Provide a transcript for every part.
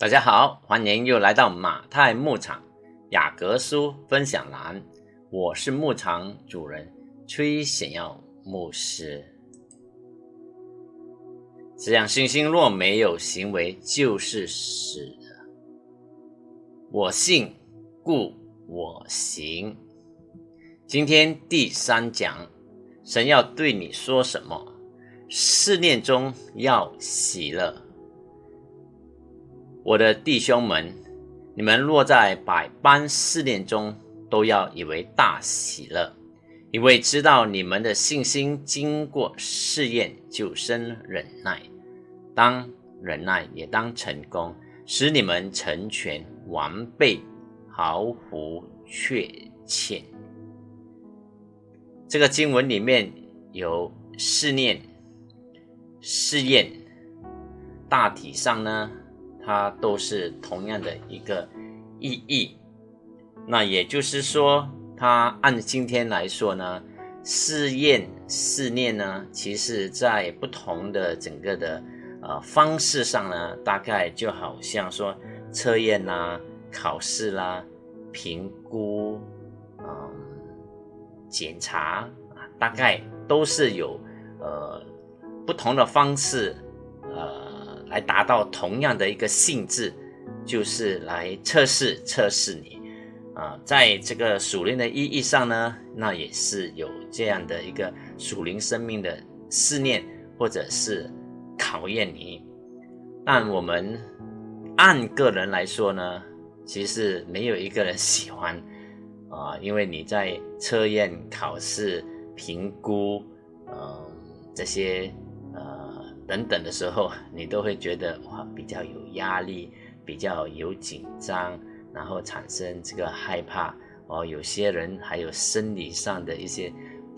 大家好，欢迎又来到马太牧场雅各书分享栏，我是牧场主人崔显耀牧师。这样信心若没有行为，就是死的。我信，故我行。今天第三讲，神要对你说什么？试炼中要喜乐。我的弟兄们，你们若在百般试炼中，都要以为大喜乐，因为知道你们的信心经过试验，就生忍耐。当忍耐也当成功，使你们成全完备，毫无缺欠。这个经文里面有试炼、试验，大体上呢。它都是同样的一个意义，那也就是说，它按今天来说呢，试验、试炼呢，其实在不同的整个的呃方式上呢，大概就好像说测验啦、考试啦、评估、嗯、检查啊，大概都是有呃不同的方式，呃。来达到同样的一个性质，就是来测试测试你啊，在这个属灵的意义上呢，那也是有这样的一个属灵生命的试炼，或者是考验你。但我们按个人来说呢，其实没有一个人喜欢 啊，因为你在测验、考试、评估，嗯，这些。等等的时候，你都会觉得哇，比较有压力，比较有紧张，然后产生这个害怕哦。有些人还有生理上的一些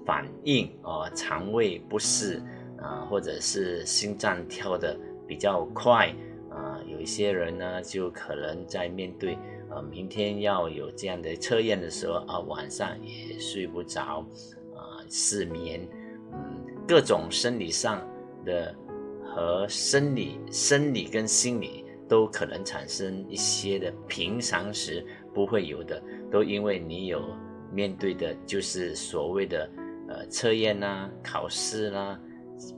反应哦，肠胃不适啊，或者是心脏跳的比较快啊。有一些人呢，就可能在面对呃明天要有这样的测验的时候啊，晚上也睡不着啊，失眠，嗯，各种生理上的。和生理、生理跟心理都可能产生一些的平常时不会有的，都因为你有面对的，就是所谓的呃测验啦、考试啦、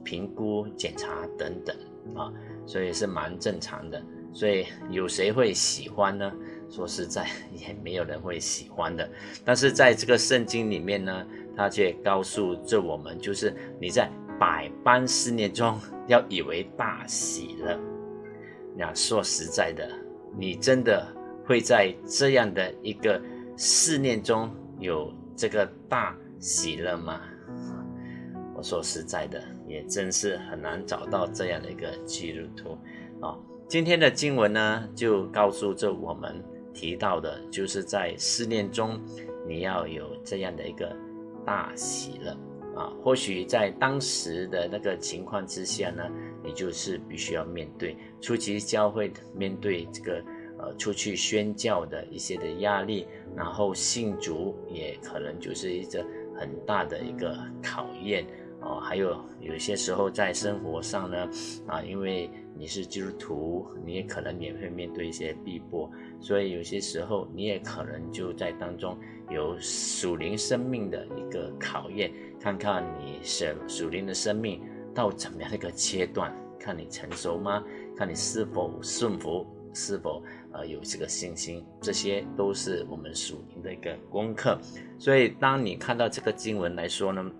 评估、检查等等啊，所以是蛮正常的。所以有谁会喜欢呢？说实在，也没有人会喜欢的。但是在这个圣经里面呢，他却告诉着我们，就是你在。百般思念中，要以为大喜乐。那说实在的，你真的会在这样的一个思念中有这个大喜乐吗？我说实在的，也真是很难找到这样的一个基督徒啊。今天的经文呢，就告诉着我们提到的，就是在思念中，你要有这样的一个大喜乐。啊，或许在当时的那个情况之下呢，你就是必须要面对初期教会面对这个呃出去宣教的一些的压力，然后信主也可能就是一个很大的一个考验哦。还有有些时候在生活上呢，啊，因为你是基督徒，你也可能也会面对一些逼迫，所以有些时候你也可能就在当中有属灵生命的一个考验。看看你属属灵的生命到怎么样的一个阶段，看你成熟吗？看你是否顺服，是否呃有这个信心，这些都是我们属灵的一个功课。所以，当你看到这个经文来说呢，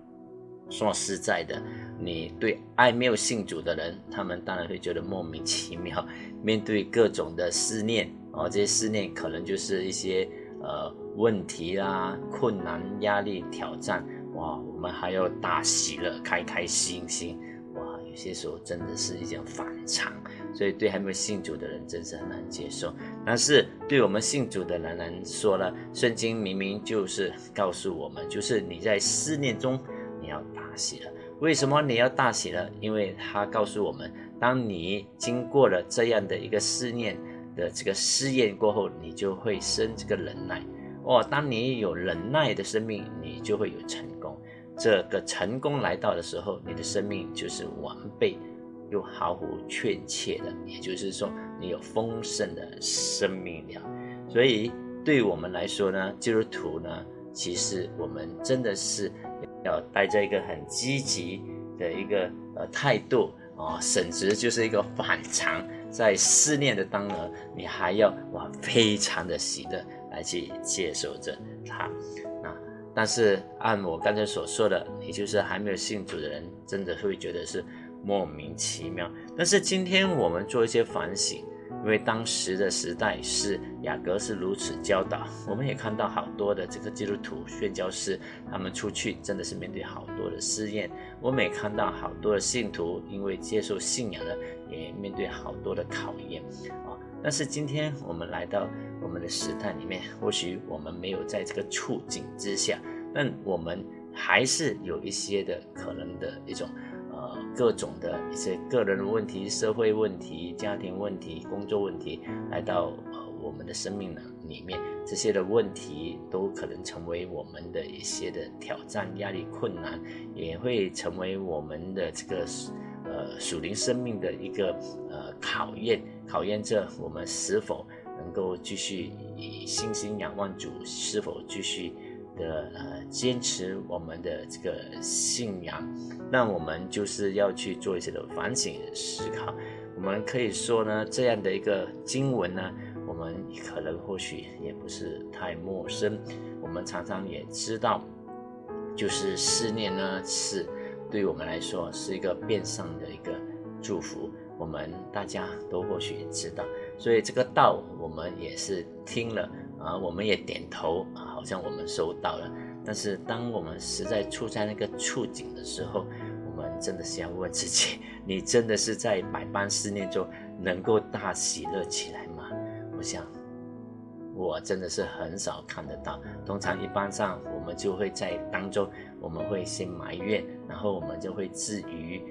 说实在的，你对爱没有信主的人，他们当然会觉得莫名其妙。面对各种的思念哦，这些思念可能就是一些呃问题啦、困难、压力、挑战。哇，我们还要大喜乐，开开心心。哇，有些时候真的是一件反常，所以对还没有信主的人真是很难接受。但是对我们信主的人来说呢，圣经明明就是告诉我们，就是你在思念中你要大喜了。为什么你要大喜乐？因为他告诉我们，当你经过了这样的一个思念的这个试验过后，你就会生这个忍耐。哦，当你有忍耐的生命，你就会有成功。这个成功来到的时候，你的生命就是完备又毫无缺欠的。也就是说，你有丰盛的生命了。所以，对我们来说呢，基督徒呢，其实我们真的是要带着一个很积极的一个呃态度啊，甚至就是一个反常，在思念的当儿，你还要哇非常的喜乐来去接受着它。啊但是按我刚才所说的，你就是还没有信主的人，真的会觉得是莫名其妙。但是今天我们做一些反省。因为当时的时代是雅各是如此教导，我们也看到好多的这个基督徒宣教师，他们出去真的是面对好多的试验。我们也看到好多的信徒因为接受信仰呢，也面对好多的考验啊。但是今天我们来到我们的时代里面，或许我们没有在这个处境之下，但我们还是有一些的可能的一种。各种的一些个人的问题、社会问题、家庭问题、工作问题，来到呃我们的生命呢里面，这些的问题都可能成为我们的一些的挑战、压力、困难，也会成为我们的这个呃属灵生命的一个呃考验，考验着我们是否能够继续以信心仰望主，是否继续。的呃，坚持我们的这个信仰，那我们就是要去做一些的反省思考。我们可以说呢，这样的一个经文呢，我们可能或许也不是太陌生。我们常常也知道，就是思念呢，是对我们来说是一个变相的一个祝福。我们大家都或许也知道，所以这个道我们也是听了。啊，我们也点头啊，好像我们收到了。但是，当我们实在处在那个处境的时候，我们真的是要问自己：你真的是在百般思念中能够大喜乐起来吗？我想，我真的是很少看得到。通常一般上，我们就会在当中，我们会先埋怨，然后我们就会至于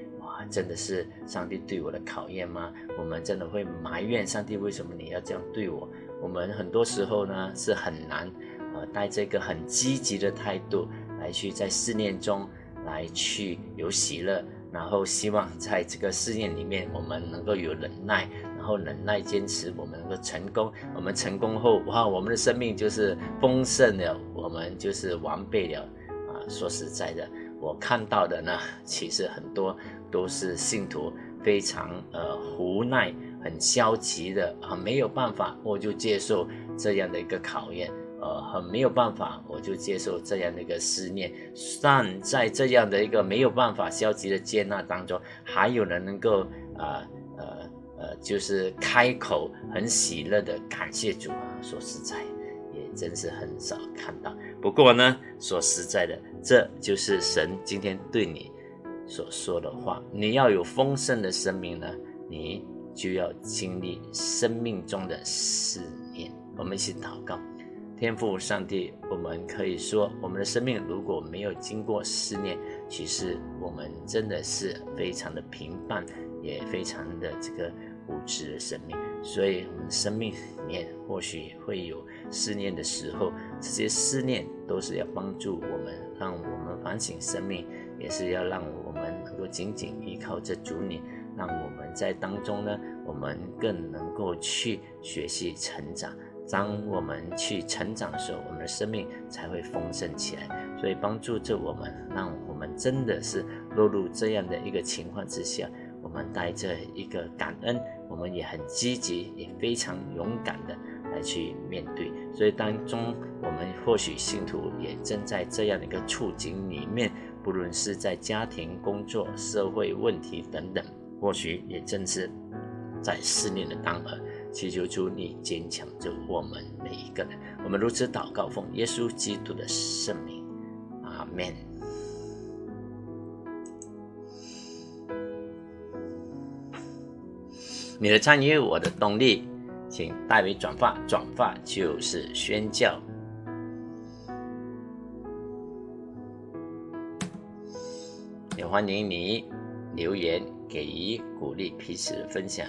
真的是上帝对我的考验吗？我们真的会埋怨上帝，为什么你要这样对我？我们很多时候呢是很难，呃，带这个很积极的态度来去在试炼中来去有喜乐，然后希望在这个试验里面我们能够有忍耐，然后忍耐坚持，我们能够成功。我们成功后，哇，我们的生命就是丰盛了，我们就是完备了。啊，说实在的，我看到的呢，其实很多都是信徒非常呃无奈。很消极的啊，没有办法，我就接受这样的一个考验，呃，很没有办法，我就接受这样的一个思念。但在这样的一个没有办法消极的接纳当中，还有人能够啊呃呃，就是开口很喜乐的感谢主啊。说实在，也真是很少看到。不过呢，说实在的，这就是神今天对你所说的话。你要有丰盛的生命呢，你。就要经历生命中的思念。我们一起祷告，天父上帝，我们可以说，我们的生命如果没有经过思念，其实我们真的是非常的平淡，也非常的这个无知的生命。所以，我们生命里面或许会有思念的时候，这些思念都是要帮助我们，让我们反省生命，也是要让我们能够紧紧依靠着主你。让我们在当中呢，我们更能够去学习成长。当我们去成长的时候，我们的生命才会丰盛起来。所以帮助着我们，让我们真的是落入这样的一个情况之下，我们带着一个感恩，我们也很积极，也非常勇敢的来去面对。所以当中，我们或许信徒也正在这样的一个处境里面，不论是在家庭、工作、社会问题等等。或许也正是在思念的当儿，祈求主你坚强着我们每一个人。我们如此祷告，奉耶稣基督的圣名，阿门。你的参与，我的动力，请代为转发，转发就是宣教。也欢迎你留言。给予鼓励，彼此分享。